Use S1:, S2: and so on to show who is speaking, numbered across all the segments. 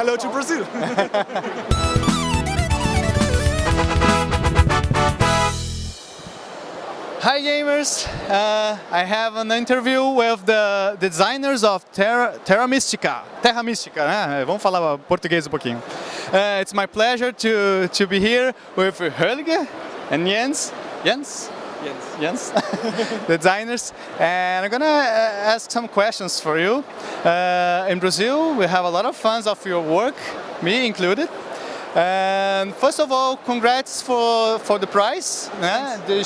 S1: hello to Brazil.
S2: Hi gamers, uh, I have an interview with the designers of Terra, Terra Terra Mística, né? Vamos falar português um pouquinho. Uh, it's my pleasure to, to be here with Helge and Jens. Jens?
S3: Jens.
S2: Jens, designers, and I'm gonna uh, ask some questions for you. Uh, in Brazil, we have a lot of fans of your work, me included. And first of all, congrats for, for the prize, né? the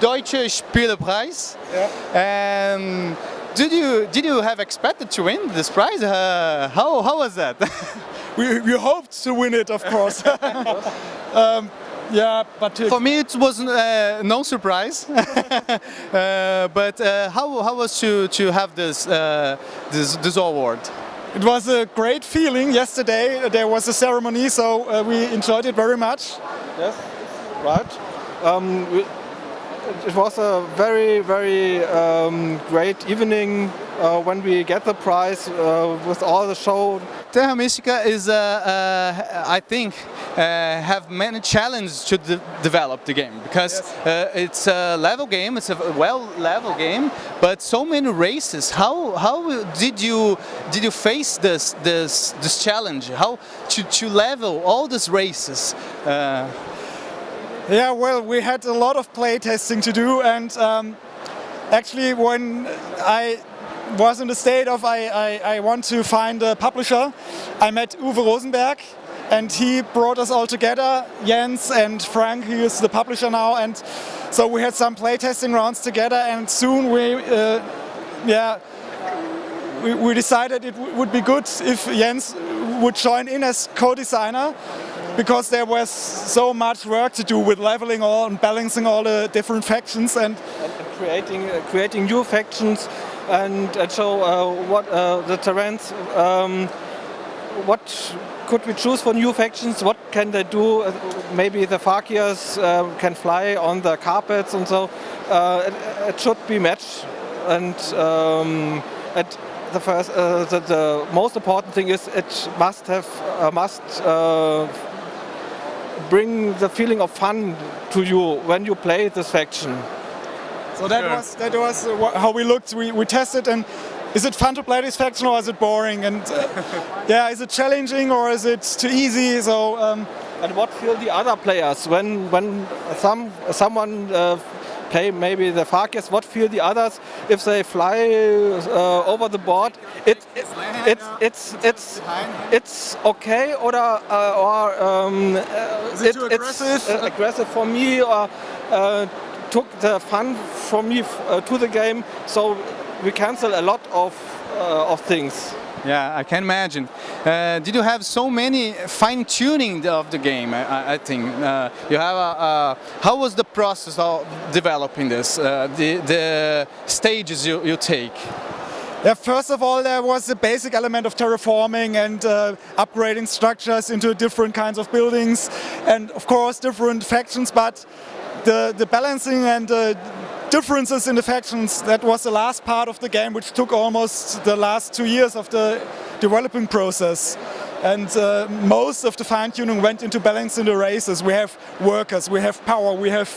S2: Deutsche Spielepreis.
S1: Yeah.
S2: And did you did you have expected to win this prize? Uh, how how was that?
S1: we, we hoped to win it, of course. um, yeah, but
S2: For me, it was uh, no surprise. uh, but uh, how how was to to have this uh, this this award?
S1: it was a great feeling yesterday. There was a ceremony, so uh, we enjoyed it very much.
S3: Yes, right. Um, we, it was a very, very um, great evening uh, when we get the prize uh, with all the show.
S2: Terra Mística is, uh, uh, I think, uh, have many challenges to de develop the game because uh, it's a level game, it's a well level game, but so many races. How how did you did you face this this this challenge? How to to level all these races? Uh,
S1: Yeah, well, we had a lot of play testing to do, and um, actually, when I was in the state of I, I, I want to find a publisher, I met Uwe Rosenberg, and he brought us all together, Jens and Frank, who is the publisher now, and so we had some playtesting rounds together, and soon we, uh, yeah, we, we decided it would be good if Jens would join in as co-designer because there was so much work to do with leveling all and balancing all the different factions and
S3: and creating uh, creating new factions and, and show uh, what uh, the terrains. Um, what could we choose for new factions? What can they do? Uh, Maybe the Fakirs uh, can fly on the carpets and so. Uh, it, it should be matched and um, the first, uh, the, the most important thing is it must have uh, must uh, bring the feeling of fun to you when you play this faction.
S1: So that
S2: Sure.
S1: was that was uh, how we looked. We, we tested and is it fun to play this faction or is it boring? And uh, yeah, is it challenging or is it too easy? So um,
S3: And what feel the other players when when some someone uh, play maybe the Fakirs? What feel the others if they fly uh, over the board? It, it it's it's it's it's okay or uh, or um, uh,
S1: Is it too
S3: it's
S1: aggressive?
S3: uh, aggressive for me or uh, took the fun from me uh, to the game. So we cancel a lot of uh, of things.
S2: Yeah, I can imagine. Uh, did you have so many fine tuning of the game? I, I- I think uh, you have. A, a, how was the process of developing this? Uh, the the stages you, you take.
S1: Yeah, first of all, there was the basic element of terraforming and uh, upgrading structures into different kinds of buildings, and of course different factions. But the the balancing and uh, differences in the factions that was the last part of the game, which took almost the last two years of the developing process. And uh, most of the fine tuning went into balancing the races. We have workers, we have power, we have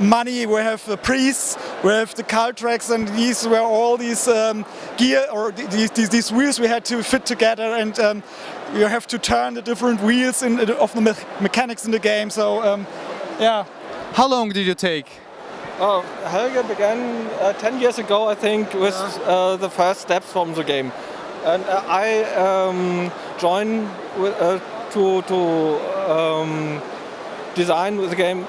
S1: money, we have the priests, we have the cult tracks, and these were all these um, gear or these, these, these wheels we had to fit together, and um, you have to turn the different wheels in, of the me- mechanics in the game. So um, yeah,
S2: How long did you take?
S3: Oh, Helge began uh, 10 years ago, I think, with uh, the first steps from the game. And uh, I um, joined with, uh, to, to um, design the game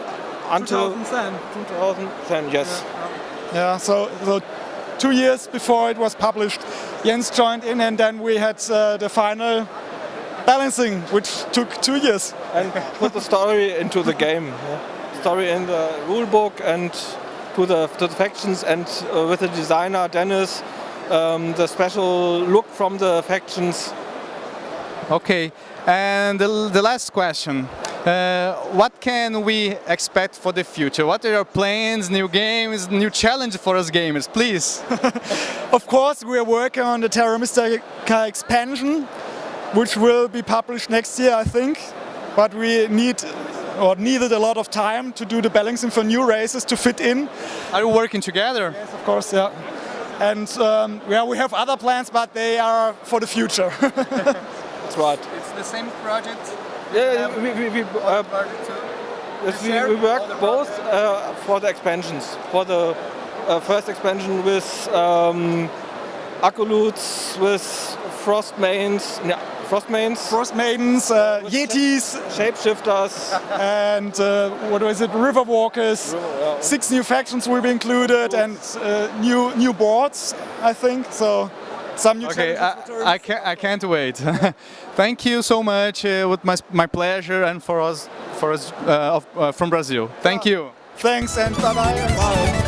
S3: until 2010, 2010 yes.
S1: yeah. So, so two years before it was published, Jens joined in, and then we had uh, the final balancing, which took two years.
S3: And put the story into the game. yeah. Story in the rule book and to the, to the factions and uh, with the designer Dennis, um, the special look from the factions
S2: Okay, and the, the last question. Uh, what can we expect for the future? What are your plans, new games, new challenge for us gamers, please?
S1: Of course, we are working on the Terra Mystica expansion. which will be published next year, I think. But we need or needed a lot of time to do the balancing for new races to fit in.
S2: Are you working together?
S1: Yes, of course, yeah. And um, yeah, we have other plans, but they are for the future.
S3: That's right.
S2: It's the same project.
S3: Yeah, we, we, we, uh, yes, we, we work both uh, for the expansions. For the uh, first expansion with um, with Frost Mains, yeah, Frost Mains,
S1: Frost Maidens, uh, Yetis,
S3: Shapeshifters,
S1: and uh, what was it, River Walkers.
S3: yeah.
S1: Six new factions will be included and uh, new new boards, I think. So some new
S2: Okay, I, I can't. I can't wait. Thank you so much. Uh, with my my pleasure and for us for us uh, of, uh, from Brazil. Thank you.
S1: Thanks and bye bye.